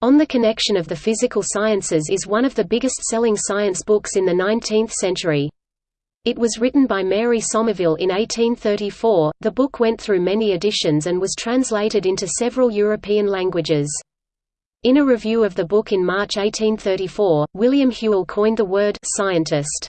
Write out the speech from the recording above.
On the Connection of the Physical Sciences is one of the biggest-selling science books in the 19th century. It was written by Mary Somerville in 1834. The book went through many editions and was translated into several European languages. In a review of the book in March 1834, William Whewell coined the word scientist.